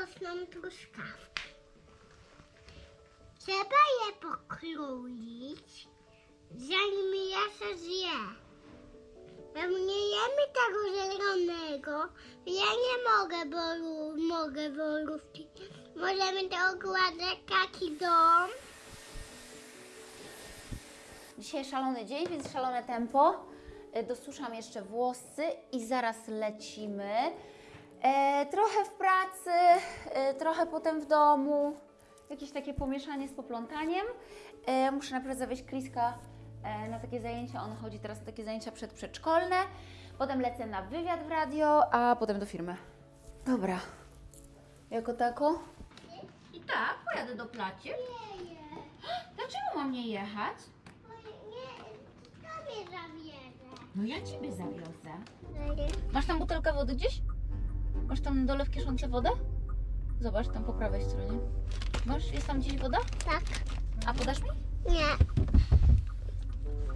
rosną truskawki. Trzeba je pokroić, zanim je się zje. Jak nie jemy tego zielonego, ja nie mogę, bo mogę. Możemy to ogładzać taki dom. Dzisiaj szalony dzień, więc szalone tempo. E, Dosuszam jeszcze włosy i zaraz lecimy. E, trochę w pracy, e, trochę potem w domu. Jakieś takie pomieszanie z poplątaniem. E, muszę najpierw zawieźć Kriska e, na takie zajęcia. On chodzi teraz na takie zajęcia przedprzedszkolne. Potem lecę na wywiad w radio, a potem do firmy. Dobra. Jako tako? I tak, pojadę do placie. Nie, nie. Dlaczego mam nie jechać? Nie, to mnie zabierze. No ja Ciebie zawiozę. Masz tam butelkę wody gdzieś? Masz tam na dole w kieszonce wodę? Zobacz, tam po prawej stronie. Masz? Jest tam gdzieś woda? Tak. A podasz mi? Nie.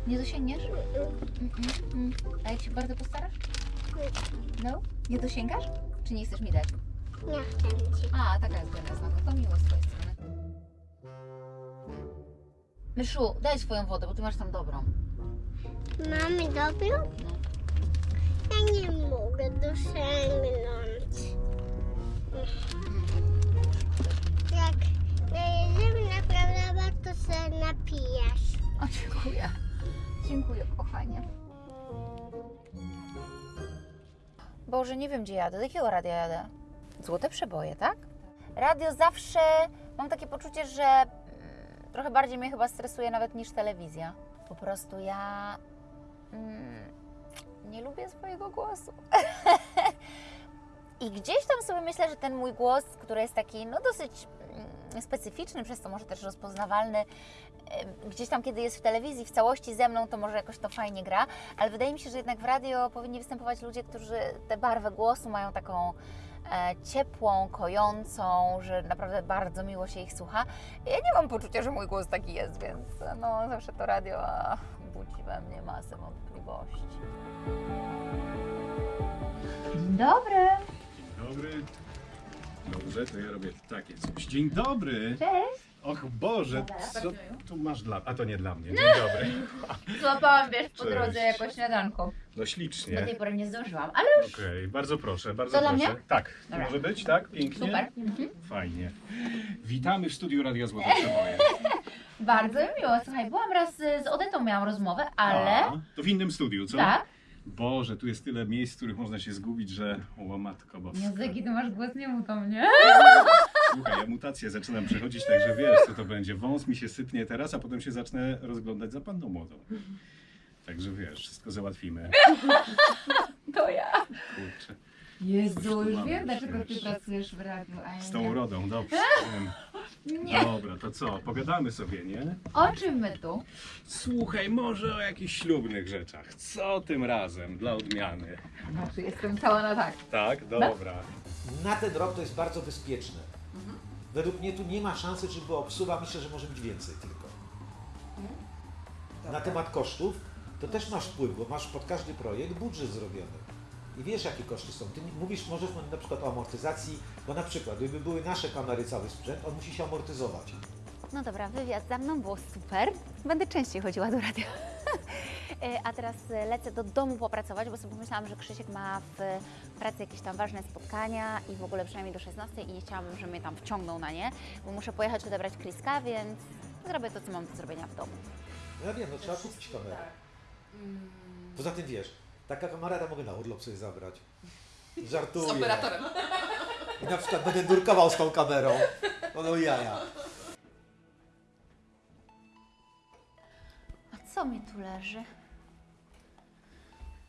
Nie dosięgniesz? Mm, mm, mm. A jak się bardzo postarasz? No? Nie dosięgasz? Czy nie chcesz mi dać? Nie chcę ci. A, taka jest generalna. No to miło z twojej strony. Myszu, daj swoją wodę, bo ty masz tam dobrą. Mamy dobrą? No. Ja nie mogę dosięgnąć. Jak jedziemy naprawdę warto się napijesz. O, dziękuję. Dziękuję, kochanie. Boże, nie wiem gdzie jadę. Do jakiego radia jadę? Złote przeboje, tak? Radio zawsze mam takie poczucie, że mm, trochę bardziej mnie chyba stresuje nawet niż telewizja. Po prostu ja mm, nie lubię swojego głosu. I gdzieś tam sobie myślę, że ten mój głos, który jest taki no dosyć mm, specyficzny, przez to może też rozpoznawalny, gdzieś tam kiedy jest w telewizji w całości ze mną, to może jakoś to fajnie gra, ale wydaje mi się, że jednak w radio powinni występować ludzie, którzy tę barwę głosu mają taką e, ciepłą, kojącą, że naprawdę bardzo miło się ich słucha. Ja nie mam poczucia, że mój głos taki jest, więc no zawsze to radio budzi we mnie masę wątpliwości. Dzień dobry. Dobry. Dobrze, to ja robię takie coś. Dzień dobry. Cześć. Och Boże, co tu masz dla... A to nie dla mnie. Dzień dobry. Złapałam, wiesz, po Cześć. drodze jako śniadanko. No Do tej ślicznie. pory nie zdążyłam, ale już Okej, bardzo proszę, bardzo To dla proszę. mnie? Tak, to Dobra. może być, tak? Pięknie. super. Mhm. Fajnie. Witamy w studiu Radia Złote Przeboje. Bardzo mi miło. Słuchaj, byłam raz z Odetą, miałam rozmowę, ale... A, to w innym studiu, co? Tak? Boże, tu jest tyle miejsc, w których można się zgubić, że... O matko boska. Języki, ty masz głos nie mu to mnie. Słuchaj, ja mutację zaczynam przechodzić, także wiesz, co to będzie. Wąs mi się sypnie teraz, a potem się zacznę rozglądać za panną młodą. Także wiesz, wszystko załatwimy. To ja. Kurczę. Jezu, już wiem, dlaczego ty pracujesz w radiu, a ja Z nie. tą urodą, dobrze. wiem. Nie. Dobra, to co? Pogadamy sobie, nie? O czym my tu? Słuchaj, może o jakichś ślubnych rzeczach. Co tym razem, dla odmiany? Znaczy, jestem cała na tak. Tak? Dobra. Na ten rok to jest bardzo bezpieczne. Według mnie tu nie ma szansy, żeby było obsuwa. Myślę, że może być więcej tylko. Na temat kosztów to też masz wpływ, bo masz pod każdy projekt budżet zrobiony. I wiesz, jakie koszty są. Ty mówisz, możesz na przykład o amortyzacji, bo na przykład, gdyby były nasze kamery, cały sprzęt, on musi się amortyzować. No dobra, wywiad za mną było super. Będę częściej chodziła do radia. E, A teraz e, lecę do domu popracować, bo sobie pomyślałam, że Krzysiek ma w pracy jakieś tam ważne spotkania i w ogóle przynajmniej do 16 i nie chciałabym, żeby mnie tam wciągnął na nie, bo muszę pojechać odebrać Kriska, więc zrobię to, co mam do zrobienia w domu. No ja wiem, no trzeba kupić kamerę. Poza tym wiesz, taka kamera to mogę na urlop sobie zabrać. Żartuję. Z operatorem. I na przykład będę nurkował z tą kamerą. No, no jaja. A co mi tu leży?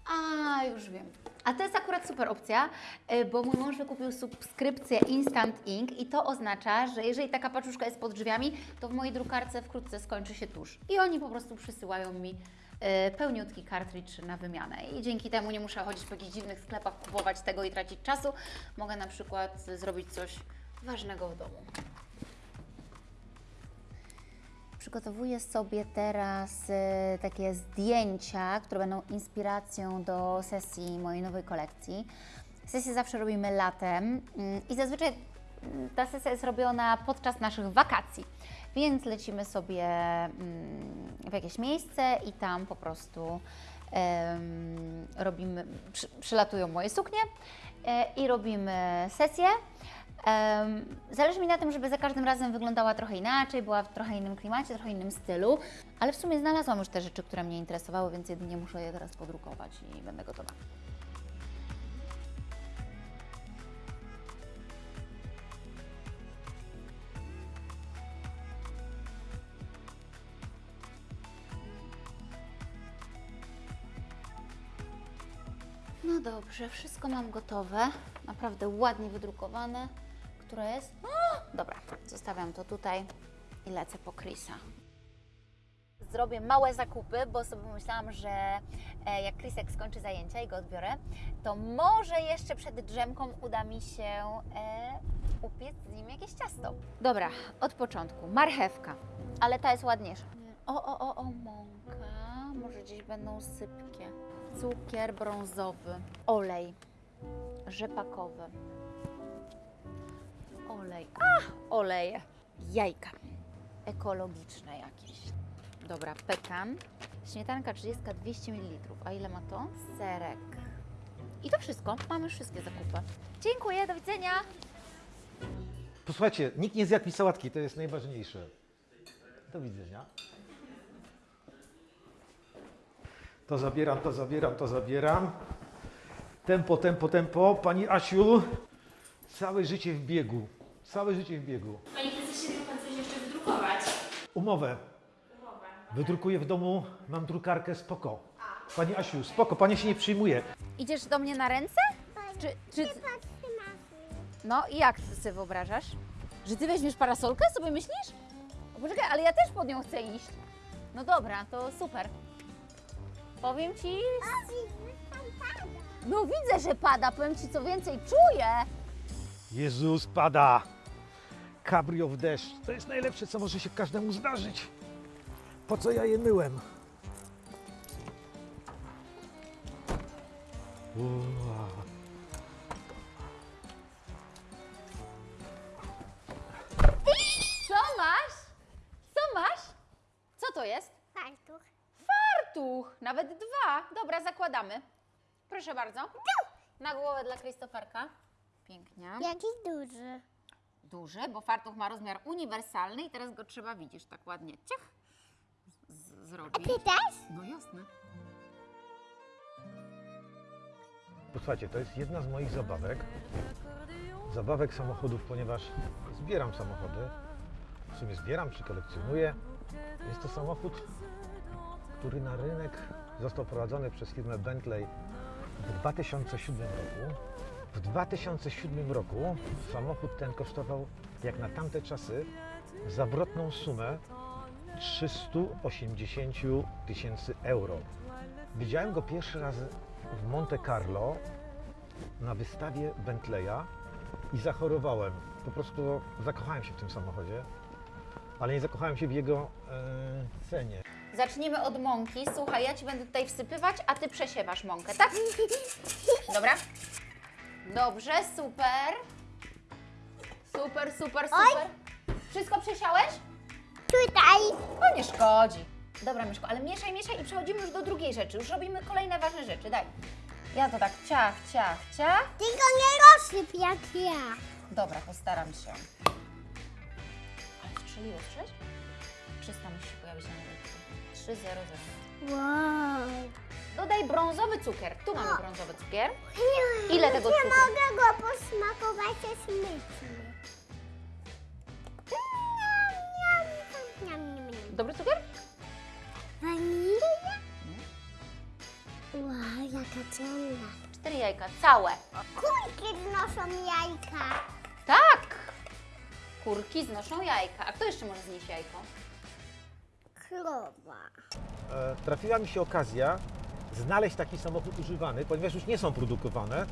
A, już wiem. A to jest akurat super opcja, y, bo mój mąż wykupił subskrypcję Instant Ink i to oznacza, że jeżeli taka paczuszka jest pod drzwiami, to w mojej drukarce wkrótce skończy się tusz. I oni po prostu przysyłają mi pełniutki kartridż na wymianę. I dzięki temu nie muszę chodzić po jakichś dziwnych sklepach, kupować tego i tracić czasu. Mogę na przykład zrobić coś ważnego w domu. Przygotowuję sobie teraz e, takie zdjęcia, które będą inspiracją do sesji mojej nowej kolekcji. Sesję zawsze robimy latem mm, i zazwyczaj ta sesja jest robiona podczas naszych wakacji, więc lecimy sobie mm, w jakieś miejsce i tam po prostu robimy, przy, przylatują moje suknie e, i robimy sesję. Zależy mi na tym, żeby za każdym razem wyglądała trochę inaczej, była w trochę innym klimacie, trochę innym stylu, ale w sumie znalazłam już te rzeczy, które mnie interesowały, więc jedynie muszę je teraz podrukować i będę gotowa. No dobrze, wszystko mam gotowe. Naprawdę ładnie wydrukowane. Które jest? O, dobra, zostawiam to tutaj i lecę po Chrisa. Zrobię małe zakupy, bo sobie pomyślałam, że e, jak Chrisek skończy zajęcia i go odbiorę, to może jeszcze przed drzemką uda mi się e, upiec z nim jakieś ciasto. Dobra, od początku. Marchewka, ale ta jest ładniejsza. O, o, o, o, mąka. Może gdzieś będą sypkie. Cukier brązowy. Olej rzepakowy. Olej. A, oleje. Jajka. Ekologiczne jakieś. Dobra, pekan. Śmietanka 30, 200 ml. A ile ma to? Serek. I to wszystko. Mamy wszystkie zakupy. Dziękuję, do widzenia. Posłuchajcie, nikt nie zjadł mi sałatki, to jest najważniejsze. Do widzenia. To zabieram, to zabieram, to zabieram. Tempo, tempo, tempo. Pani Asiu, całe życie w biegu. Całe życie w biegu. Panie prezesie, miał pan coś jeszcze wydrukować? Umowę. Umowę. Wydrukuję w domu, mam drukarkę, spoko. Pani Asiu, spoko, pani się nie przyjmuje. Idziesz do mnie na ręce? Czy, czy... No i jak ty sobie wyobrażasz? Że ty weźmiesz parasolkę, sobie myślisz? O, poczekaj, ale ja też pod nią chcę iść. No dobra, to super. Powiem ci... No widzę, że pada, powiem ci co więcej, czuję. Jezus, pada. Cabrio w deszcz. To jest najlepsze, co może się każdemu zdarzyć. Po co ja je myłem? Ua. Fartuch, nawet dwa. Dobra, zakładamy. Proszę bardzo. Na głowę dla Krzysztoferka. Pięknie. Jaki duży. Duży, bo fartuch ma rozmiar uniwersalny i teraz go trzeba, widzisz, tak ładnie ciach z- zrobić. Ty też? No jasne. Posłuchajcie, to jest jedna z moich zabawek. Zabawek samochodów, ponieważ zbieram samochody. W sumie zbieram czy kolekcjonuję. Jest to samochód, który na rynek został prowadzony przez firmę Bentley w 2007 roku. W 2007 roku samochód ten kosztował, jak na tamte czasy, zawrotną sumę 380 tysięcy euro. Widziałem go pierwszy raz w Monte Carlo na wystawie Bentleya i zachorowałem. Po prostu zakochałem się w tym samochodzie, ale nie zakochałem się w jego e, cenie. Zacznijmy od mąki. Słuchaj, ja Ci będę tutaj wsypywać, a Ty przesiewasz mąkę, tak? Dobra? Dobrze, super. Super, super, super. Wszystko przesiałeś? Tutaj. No nie szkodzi. Dobra, Myszko, ale mieszaj, mieszaj i przechodzimy już do drugiej rzeczy. Już robimy kolejne ważne rzeczy. Daj. Ja to tak ciach, ciach, ciach. Tylko nie rozsyp jak ja. Dobra, postaram się. Ale strzeliło, strzeć? 300 musi się pojawić na rynku. 3, 0, 0. Wow. Dodaj brązowy cukier. Tu mamy brązowy cukier. Ile tego Nie cukru? mogę go posmakować, jest niam. Dobry cukier? Wanilia? Wow, jaka ciemna. Cztery jajka, całe. Kulki znoszą jajka. Tak! Kurki znoszą jajka. A kto jeszcze może znieść jajko? Krowa. E, trafiła mi się okazja znaleźć taki samochód używany, ponieważ już nie są produkowane.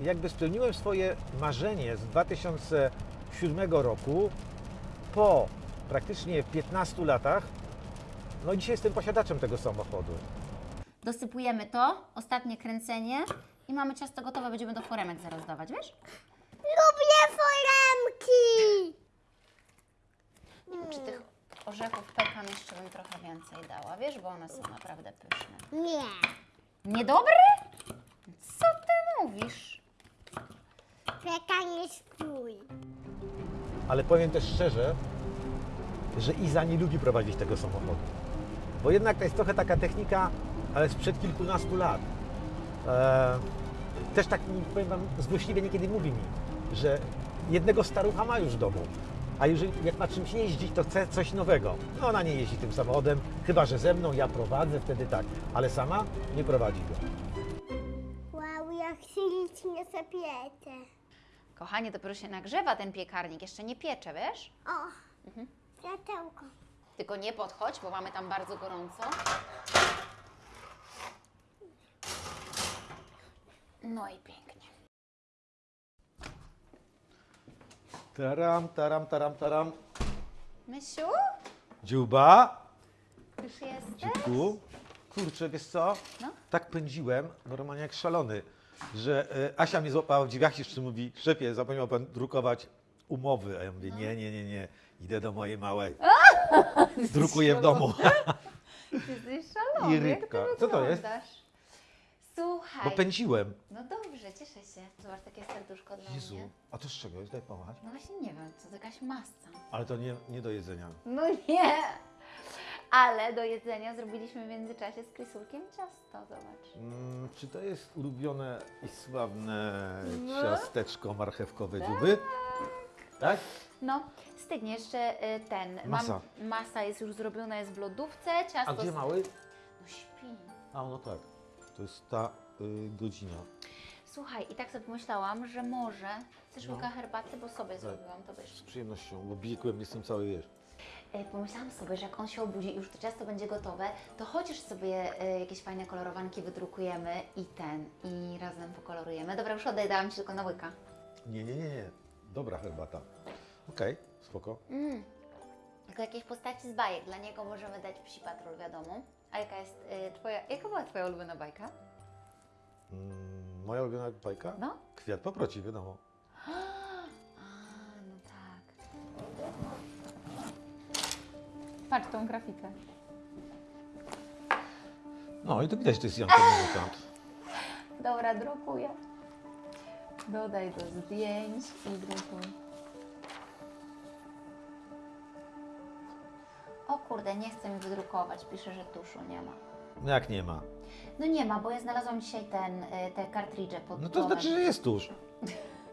Jakby spełniłem swoje marzenie z 2007 roku po praktycznie 15 latach. No i dzisiaj jestem posiadaczem tego samochodu. Dosypujemy to, ostatnie kręcenie i mamy ciasto gotowe, będziemy do foremek zaraz dawać, wiesz? Lubię foremki. Ci! Czy tych orzechów pekan jeszcze bym trochę więcej dała, wiesz, bo one są naprawdę pyszne. Nie. Niedobry? Co ty mówisz? Pekan jest twój. Ale powiem też szczerze, że Iza nie lubi prowadzić tego samochodu. Bo jednak to jest trochę taka technika, ale sprzed kilkunastu lat. E, też tak mi, powiem Wam, złośliwie niekiedy mówi mi, że jednego starucha ma już w domu. A jeżeli jak ma czymś jeździć, to chce coś nowego. No ona nie jeździ tym samochodem, chyba że ze mną ja prowadzę, wtedy tak. Ale sama nie prowadzi go. Wow, jak ślicznie zapiecie. Kochanie, dopiero się nagrzewa ten piekarnik, jeszcze nie piecze, wiesz? O, światełko. Tylko nie podchodź, bo mamy tam bardzo gorąco. No i pięknie. Taram, taram, taram, taram. Mysiu, Dziuba, już jesteś? dziubku. Kurczę, wiesz co? No. Tak pędziłem, normalnie jak szalony, że e, Asia mnie złapała w drzwiach i jeszcze mówi, szefie, zapomniał pan drukować umowy. A ja mówię, nie, nie, nie, nie, idę do mojej małej. Drukuję w domu. Ty jesteś szalony. I jak rybka. Co to jest? Słuchaj. Bo pędziłem. No dobrze, cieszę się. Zobacz, takie serduszko dla Jezu, mnie. a to z czego jest? Daj pomachać. No właśnie nie wiem, co to jakaś masa. Ale to nie, nie do jedzenia. No nie. Ale do jedzenia zrobiliśmy w międzyczasie z Krysulkiem ciasto, zobacz. Mm, czy to jest ulubione i sławne ciasteczko marchewkowe dziuby? Tak? No, stygnie jeszcze y, ten. Masa. Mam, masa jest już zrobiona, jest w lodówce, ciasto... A gdzie mały? No śpi. A no tak, to jest ta godzina. Słuchaj, i tak sobie pomyślałam, że może chcesz No. łyka herbaty, bo sobie zrobiłam to wiesz. Z przyjemnością, bo biegłem, jestem cały wiesz. E, Pomyślałam sobie, że jak on się obudzi i już to ciasto będzie gotowe, to chociaż sobie e, jakieś fajne kolorowanki wydrukujemy i ten, i razem pokolorujemy. Dobra, już oddaj, dałam Ci tylko na łyka. Nie, nie, nie, nie. Dobra herbata. Okej, spoko. Mm. Tylko jakieś postaci z bajek, dla niego możemy dać Psi Patrol, wiadomo. A jaka jest e, Twoja, jaka była Twoja ulubiona bajka? Mm, moja ulubiona bajka? No? Kwiat paproci, wiadomo. A, no tak. Patrz tą grafikę. No i to widać, że to jest Janko Muzykant. Dobra, drukuję. Dodaj do zdjęć i drukuj. O kurde, nie chce mi wydrukować. Pisze, że tuszu nie ma. No jak nie ma? No nie ma, bo ja znalazłam dzisiaj ten, y, te kartridże pod No to znaczy, że jest tusz.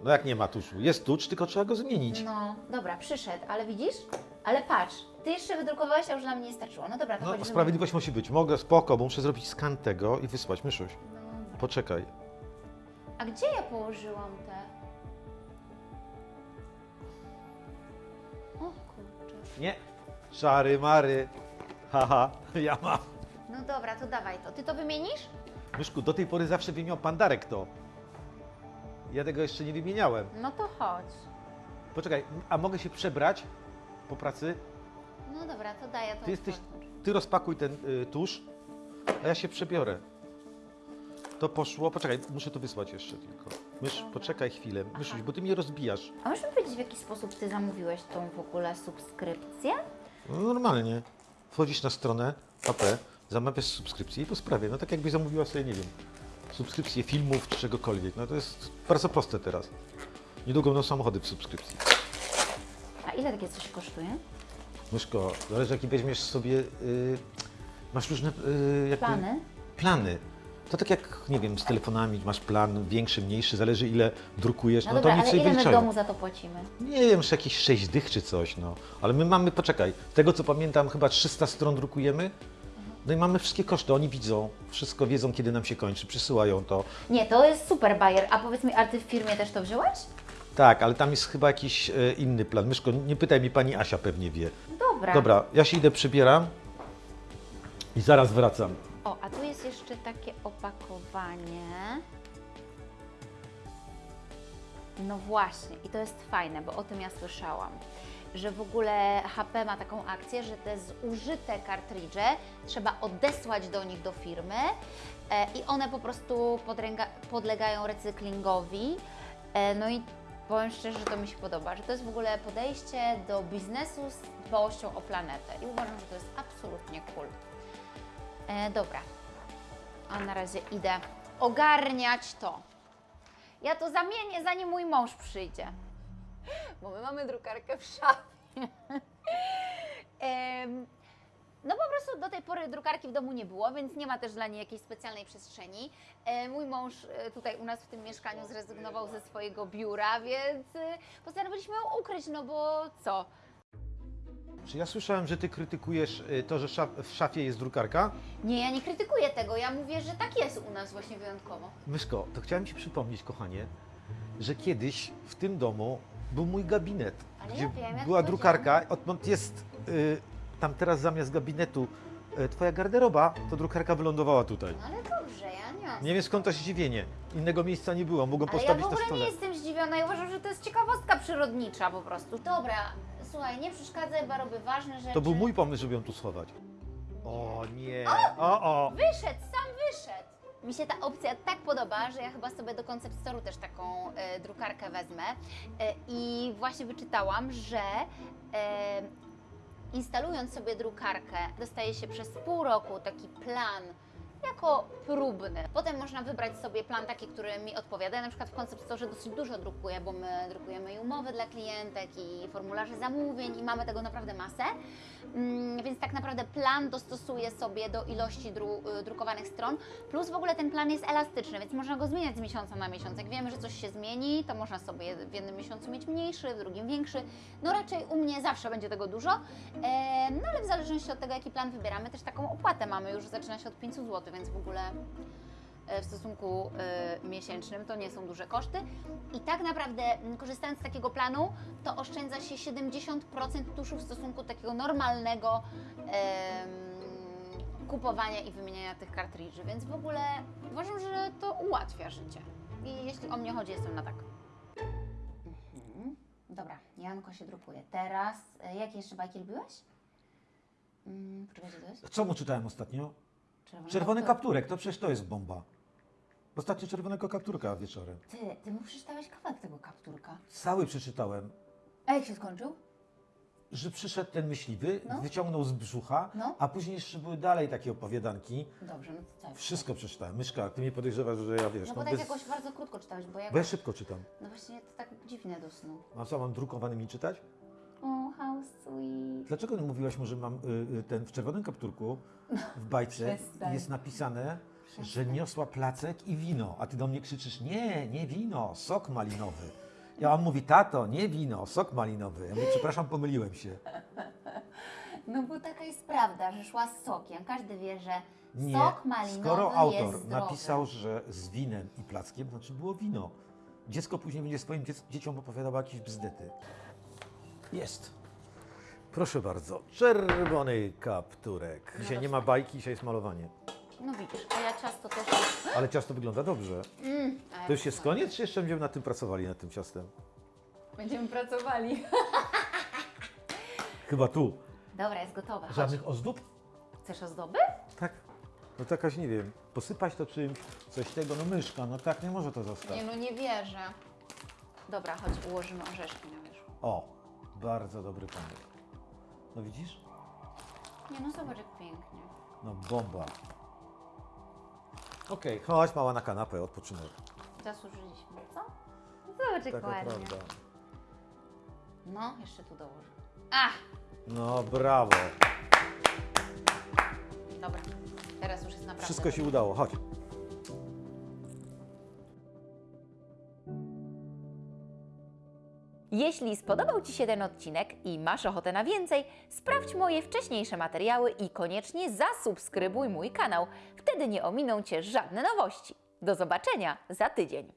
No jak nie ma tuszu? Jest tucz, tylko trzeba go zmienić. No, dobra, przyszedł, ale widzisz? Ale patrz, ty jeszcze wydrukowałeś, a już dla mnie nie starczyło. No dobra, to No, chodź. sprawiedliwość musi być. Mogę, spoko, bo muszę zrobić skan tego i wysłać. Myszuś, No, poczekaj. a gdzie ja położyłam te? O kurczę. Nie. Szary, mary. Haha, ja mam. No dobra, to dawaj to. Ty to wymienisz? Myszku, do tej pory zawsze wymieniał pandarek to. Ja tego jeszcze nie wymieniałem. No to chodź. Poczekaj, a mogę się przebrać po pracy? No dobra, to daję to. Ty jesteś, otworzę. ty rozpakuj ten y, tusz, a ja się przebiorę. To poszło, poczekaj, muszę to wysłać jeszcze tylko. Mysz, Dobra. poczekaj chwilę, Myszuś, bo ty mnie rozbijasz. A możesz mi powiedzieć, w jaki sposób ty zamówiłeś tą w ogóle subskrypcję? No normalnie. Wchodzisz na stronę AP, zamawiasz subskrypcję i po sprawie. No tak jakbyś zamówiła sobie, nie wiem, subskrypcję filmów czy czegokolwiek. No to jest bardzo proste teraz. Niedługo będą samochody w subskrypcji. A ile takie coś kosztuje? Myszko, zależy jaki weźmiesz sobie, y, masz różne y, jakby Plany? plany. To tak jak, nie wiem, z telefonami masz plan większy, mniejszy, zależy ile drukujesz, No, no, dobra, to nic ale ile my w wyliczają. domu za to płacimy? Nie wiem, czy jakieś 6 dych czy coś, no. Ale my mamy, poczekaj, z tego co pamiętam, chyba 300 stron drukujemy. No i mamy wszystkie koszty, oni widzą, wszystko wiedzą, kiedy nam się kończy, przysyłają to. Nie, to jest super bajer. A powiedz mi, a ty w firmie też to wziąłeś? Tak, ale tam jest chyba jakiś e, inny plan. Myszko, nie pytaj mi, pani Asia pewnie wie. Dobra. Dobra, ja się idę przybieram i zaraz wracam. O, a tu jest jeszcze takie opakowanie. No właśnie, i to jest fajne, bo o tym ja słyszałam, że w ogóle HP ma taką akcję, że te zużyte kartridże trzeba odesłać do nich do firmy e, i one po prostu podlegają recyklingowi. E, no i Powiem szczerze, że to mi się podoba, że to jest w ogóle podejście do biznesu z dbałością o planetę i uważam, że to jest absolutnie cool. E, dobra, a na razie idę ogarniać to. Ja to zamienię, zanim mój mąż przyjdzie, bo my mamy drukarkę w szafie. No po prostu do tej pory drukarki w domu nie było, więc nie ma też dla niej jakiejś specjalnej przestrzeni. E, mój mąż e, tutaj u nas w tym mieszkaniu zrezygnował ze swojego biura, więc e, postanowiliśmy ją ukryć, no bo co? Czy ja słyszałem, że ty krytykujesz to, że szaf, w szafie jest drukarka? Nie, ja nie krytykuję tego, ja mówię, że tak jest u nas właśnie wyjątkowo. Myszko, to chciałem Ci przypomnieć, kochanie, że kiedyś w tym domu był mój gabinet, Ale gdzie ja wiem, ja była to drukarka. Odkąd jest y, tam teraz zamiast gabinetu y, Twoja garderoba, to drukarka wylądowała tutaj. No ale dobrze, ja nie mam. Nie wiem skąd to zdziwienie. Innego miejsca nie było, mogłem Ale ja w na ogóle stole. nie jestem zdziwiona i uważam, że to jest ciekawostka przyrodnicza po prostu. Dobra, słuchaj, nie przeszkadzaj, bo robię ważne rzeczy. To był mój pomysł, żeby ją tu schować. O nie, o o. Wyszedł, sam wyszedł. Mi się ta opcja tak podoba, że ja chyba sobie do Concept Store'u też taką e, drukarkę wezmę. E, I właśnie wyczytałam, że e, instalując sobie drukarkę, dostaje się przez pół roku taki plan jako próbny. Potem można wybrać sobie plan taki, który mi odpowiada. Ja na przykład w Concept Store dosyć dużo drukuję, bo my drukujemy i umowy dla klientek, i formularze zamówień, i mamy tego naprawdę masę. Mm, więc tak naprawdę plan dostosuję sobie do ilości dru, y, drukowanych stron. Plus w ogóle ten plan jest elastyczny, więc można go zmieniać z miesiąca na miesiąc. Jak wiemy, że coś się zmieni, to można sobie w jednym miesiącu mieć mniejszy, w drugim większy. No raczej u mnie zawsze będzie tego dużo. E, no ale w zależności od tego, jaki plan wybieramy, też taką opłatę mamy już zaczyna się od 500 zł, więc w ogóle e, w stosunku e, miesięcznym to nie są duże koszty. I tak naprawdę korzystając z takiego planu, to oszczędza się 70% tuszu w stosunku do takiego normalnego kupowania i wymieniania tych kartridży, więc w ogóle uważam, że to ułatwia życie. I jeśli o mnie chodzi, jestem na tak. Mhm. Dobra, Janko się drukuje. Teraz, e, jakie jeszcze bajki lubiłeś? Mm, poczekajcie, to jest? Co mu czytałem ostatnio? Czerwony, Czerwony kaptur. kapturek, to przecież to jest bomba. Ostatnio czerwonego kapturka wieczorem. Ty, ty mu przeczytałeś kawałek tego kapturka. Cały przeczytałem, A jak się skończył? że przyszedł ten myśliwy, No. wyciągnął z brzucha, No. a później jeszcze były dalej takie opowiadanki. Dobrze, no to co? Wszystko przeczytałem. Myszka, ty mnie podejrzewasz, że ja wiesz, No no, bo tak jakoś bardzo krótko czytałeś, bo ja... bo ja szybko czytam. No właśnie to tak dziwnie do snu. A co, mam drukowany mi czytać? O, how sweet. Dlaczego nie mówiłaś mu, że mam y, y, ten w czerwonym kapturku w bajce Przestań. jest napisane, że niosła placek i wino, a ty do mnie krzyczysz, nie, nie wino, sok malinowy. Ja on mówi, tato, nie wino, sok malinowy. Ja mówię, przepraszam, pomyliłem się. No bo taka jest prawda, że szła z sokiem. Każdy wie, że Nie, sok malinowy skoro autor jest zdrowy. napisał, że z winem i plackiem, to znaczy było wino. Dziecko później będzie swoim dziec- dzieciom opowiadało jakieś bzdety. Jest. Proszę bardzo, czerwony kapturek. Dzisiaj nie ma bajki, dzisiaj jest malowanie. No widzisz, a ja ciasto też... Ale ciasto wygląda dobrze. Mm, a ja To już jest koniec, czy jeszcze będziemy nad tym pracowali, nad tym ciastem? Będziemy pracowali. Chyba tu. Dobra, jest gotowe. Chodź. Żadnych ozdób? Chcesz ozdoby? Tak. No to jakaś, nie wiem, posypać to czymś, coś tego, no myszka, no tak nie może to zostać. Nie no, nie wierzę. Dobra, chodź, ułożymy orzeszki na wierzchu. O, bardzo dobry pomysł. No widzisz? Nie no, zobacz jak pięknie. No bomba. Okej, chodź mała na kanapę, odpoczynek. Zasłużyliśmy, co? Zobacz jak Taka ładnie. prawda. No, jeszcze tu dołożę. Ach, No brawo. dobra. Teraz już jest naprawdę Wszystko się udało, chodź. Jeśli spodobał Ci się ten odcinek i masz ochotę na więcej, sprawdź moje wcześniejsze materiały i koniecznie zasubskrybuj mój kanał. Wtedy nie ominą Cię żadne nowości. Do zobaczenia za tydzień.